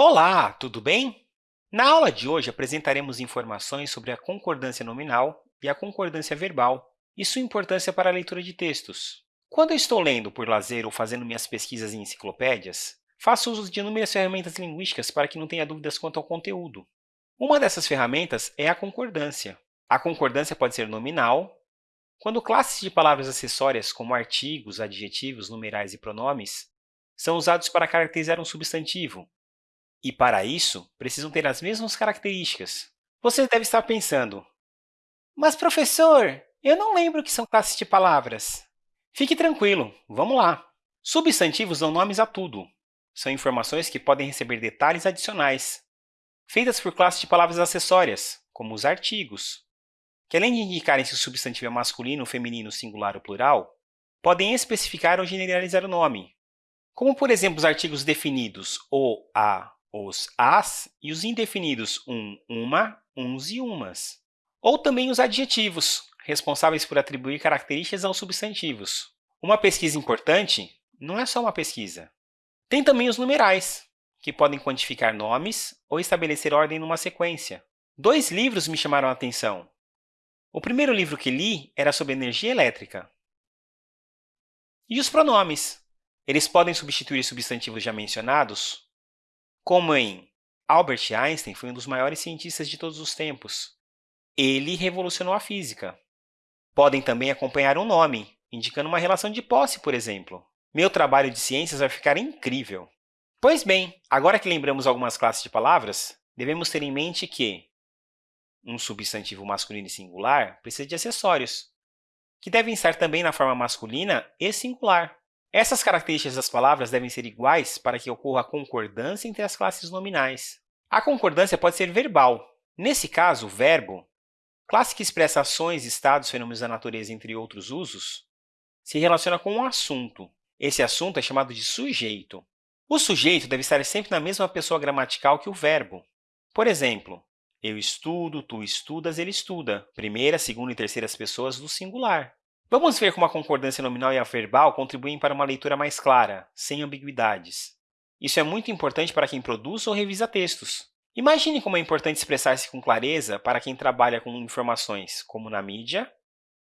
Olá, tudo bem? Na aula de hoje, apresentaremos informações sobre a concordância nominal e a concordância verbal e sua importância para a leitura de textos. Quando eu estou lendo por lazer ou fazendo minhas pesquisas em enciclopédias, faço uso de inúmeras ferramentas linguísticas para que não tenha dúvidas quanto ao conteúdo. Uma dessas ferramentas é a concordância. A concordância pode ser nominal, quando classes de palavras acessórias, como artigos, adjetivos, numerais e pronomes, são usados para caracterizar um substantivo, e, para isso, precisam ter as mesmas características. Você deve estar pensando, mas, professor, eu não lembro o que são classes de palavras. Fique tranquilo, vamos lá. Substantivos dão nomes a tudo. São informações que podem receber detalhes adicionais, feitas por classes de palavras acessórias, como os artigos, que além de indicarem se o substantivo é masculino, feminino, singular ou plural, podem especificar ou generalizar o nome, como, por exemplo, os artigos definidos o, a, os as e os indefinidos um, uma, uns e umas. Ou também os adjetivos, responsáveis por atribuir características aos substantivos. Uma pesquisa importante não é só uma pesquisa. Tem também os numerais, que podem quantificar nomes ou estabelecer ordem numa sequência. Dois livros me chamaram a atenção. O primeiro livro que li era sobre energia elétrica. E os pronomes? Eles podem substituir substantivos já mencionados como em Albert Einstein foi um dos maiores cientistas de todos os tempos. Ele revolucionou a física. Podem também acompanhar um nome, indicando uma relação de posse, por exemplo. Meu trabalho de ciências vai ficar incrível! Pois bem, agora que lembramos algumas classes de palavras, devemos ter em mente que um substantivo masculino e singular precisa de acessórios, que devem estar também na forma masculina e singular. Essas características das palavras devem ser iguais para que ocorra concordância entre as classes nominais. A concordância pode ser verbal. Nesse caso, o verbo, classe que expressa ações, estados, fenômenos da natureza, entre outros usos, se relaciona com um assunto. Esse assunto é chamado de sujeito. O sujeito deve estar sempre na mesma pessoa gramatical que o verbo. Por exemplo, eu estudo, tu estudas, ele estuda. Primeira, segunda e terceiras pessoas do singular. Vamos ver como a concordância nominal e a verbal contribuem para uma leitura mais clara, sem ambiguidades. Isso é muito importante para quem produz ou revisa textos. Imagine como é importante expressar-se com clareza para quem trabalha com informações, como na mídia,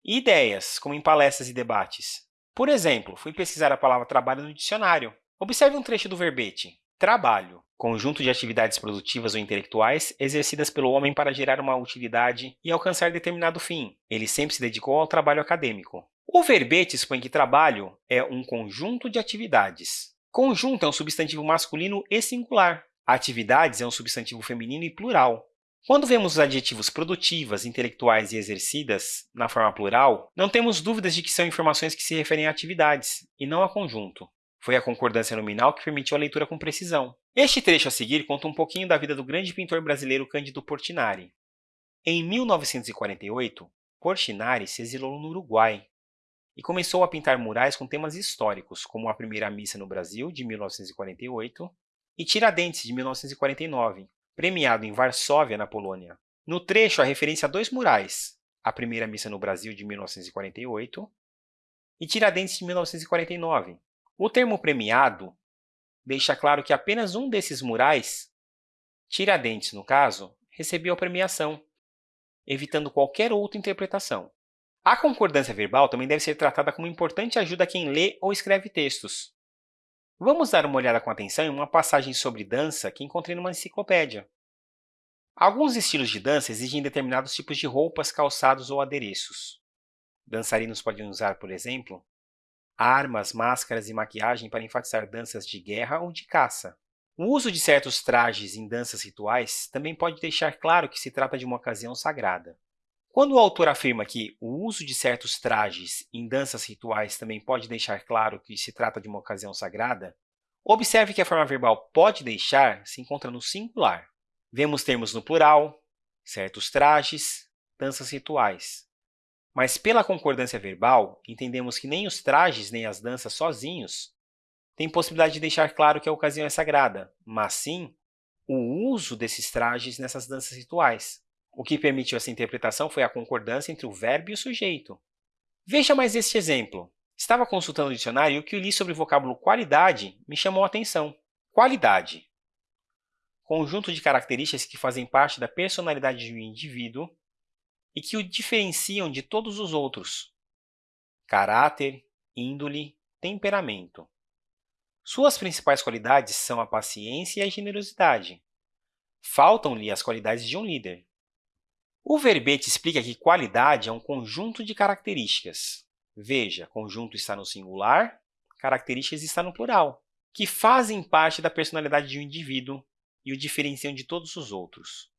e ideias, como em palestras e debates. Por exemplo, fui pesquisar a palavra trabalho no dicionário. Observe um trecho do verbete, trabalho conjunto de atividades produtivas ou intelectuais exercidas pelo homem para gerar uma utilidade e alcançar determinado fim. Ele sempre se dedicou ao trabalho acadêmico. O verbete expõe que trabalho é um conjunto de atividades. Conjunto é um substantivo masculino e singular. Atividades é um substantivo feminino e plural. Quando vemos os adjetivos produtivas, intelectuais e exercidas na forma plural, não temos dúvidas de que são informações que se referem a atividades, e não a conjunto. Foi a concordância nominal que permitiu a leitura com precisão. Este trecho a seguir conta um pouquinho da vida do grande pintor brasileiro Cândido Portinari. Em 1948, Portinari se exilou no Uruguai e começou a pintar murais com temas históricos, como a Primeira Missa no Brasil, de 1948, e Tiradentes, de 1949, premiado em Varsóvia, na Polônia. No trecho, há referência a dois murais, a Primeira Missa no Brasil, de 1948, e Tiradentes, de 1949, o termo premiado deixa claro que apenas um desses murais, Tiradentes no caso, recebeu a premiação, evitando qualquer outra interpretação. A concordância verbal também deve ser tratada como importante ajuda a quem lê ou escreve textos. Vamos dar uma olhada com atenção em uma passagem sobre dança que encontrei numa enciclopédia. Alguns estilos de dança exigem determinados tipos de roupas, calçados ou adereços. Dançarinos podem usar, por exemplo, armas, máscaras e maquiagem para enfatizar danças de guerra ou de caça. O uso de certos trajes em danças rituais também pode deixar claro que se trata de uma ocasião sagrada. Quando o autor afirma que o uso de certos trajes em danças rituais também pode deixar claro que se trata de uma ocasião sagrada, observe que a forma verbal pode deixar se encontra no singular. Vemos termos no plural, certos trajes, danças rituais. Mas pela concordância verbal, entendemos que nem os trajes nem as danças sozinhos têm possibilidade de deixar claro que a ocasião é sagrada, mas sim o uso desses trajes nessas danças rituais. O que permitiu essa interpretação foi a concordância entre o verbo e o sujeito. Veja mais este exemplo. Estava consultando o dicionário e o que li sobre o vocábulo qualidade me chamou a atenção. Qualidade. conjunto de características que fazem parte da personalidade de um indivíduo e que o diferenciam de todos os outros. Caráter, índole, temperamento. Suas principais qualidades são a paciência e a generosidade. Faltam-lhe as qualidades de um líder. O verbete explica que qualidade é um conjunto de características. Veja, conjunto está no singular, características está no plural, que fazem parte da personalidade de um indivíduo e o diferenciam de todos os outros.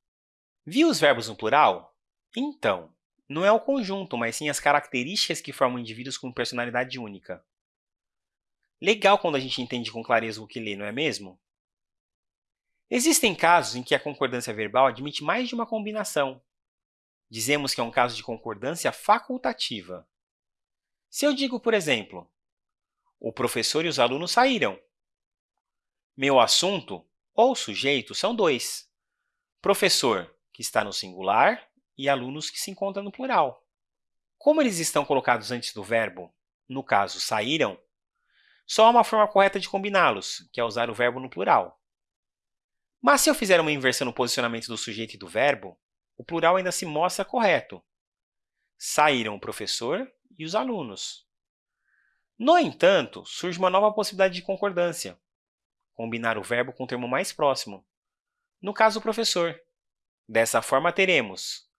Viu os verbos no plural? Então, não é o conjunto, mas sim as características que formam indivíduos com personalidade única. Legal quando a gente entende com clareza o que lê, não é mesmo? Existem casos em que a concordância verbal admite mais de uma combinação. Dizemos que é um caso de concordância facultativa. Se eu digo, por exemplo, o professor e os alunos saíram. Meu assunto ou sujeito são dois. Professor, que está no singular, e alunos, que se encontram no plural. Como eles estão colocados antes do verbo, no caso, saíram, só há uma forma correta de combiná-los, que é usar o verbo no plural. Mas se eu fizer uma inversão no posicionamento do sujeito e do verbo, o plural ainda se mostra correto. Saíram o professor e os alunos. No entanto, surge uma nova possibilidade de concordância, combinar o verbo com o termo mais próximo, no caso, o professor. Dessa forma, teremos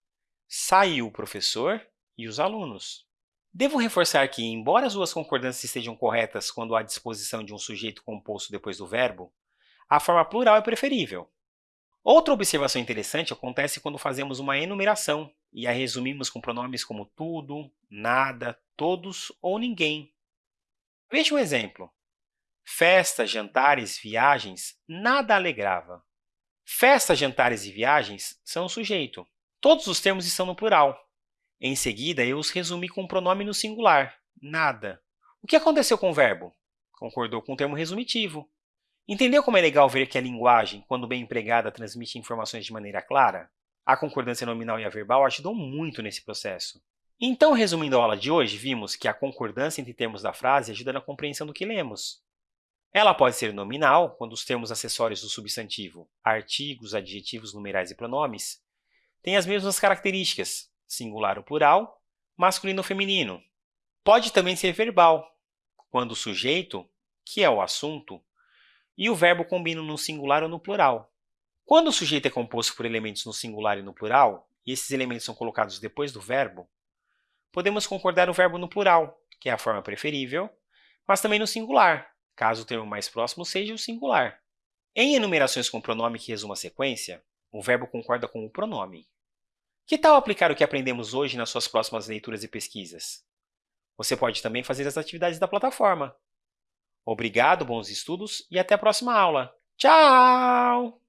saiu o professor e os alunos. Devo reforçar que, embora as duas concordâncias estejam corretas quando há disposição de um sujeito composto depois do verbo, a forma plural é preferível. Outra observação interessante acontece quando fazemos uma enumeração e a resumimos com pronomes como tudo, nada, todos ou ninguém. Veja um exemplo. Festas, jantares, viagens, nada alegrava. Festas, jantares e viagens são o sujeito. Todos os termos estão no plural. Em seguida, eu os resumi com um pronome no singular, nada. O que aconteceu com o verbo? Concordou com o termo resumitivo. Entendeu como é legal ver que a linguagem, quando bem empregada, transmite informações de maneira clara? A concordância nominal e a verbal ajudam muito nesse processo. Então, resumindo a aula de hoje, vimos que a concordância entre termos da frase ajuda na compreensão do que lemos. Ela pode ser nominal, quando os termos acessórios do substantivo, artigos, adjetivos, numerais e pronomes, têm as mesmas características, singular ou plural, masculino ou feminino. Pode também ser verbal, quando o sujeito, que é o assunto, e o verbo combinam no singular ou no plural. Quando o sujeito é composto por elementos no singular e no plural, e esses elementos são colocados depois do verbo, podemos concordar o verbo no plural, que é a forma preferível, mas também no singular, caso o termo mais próximo seja o singular. Em enumerações com pronome que resuma a sequência, o verbo concorda com o pronome. Que tal aplicar o que aprendemos hoje nas suas próximas leituras e pesquisas? Você pode também fazer as atividades da plataforma. Obrigado, bons estudos e até a próxima aula. Tchau!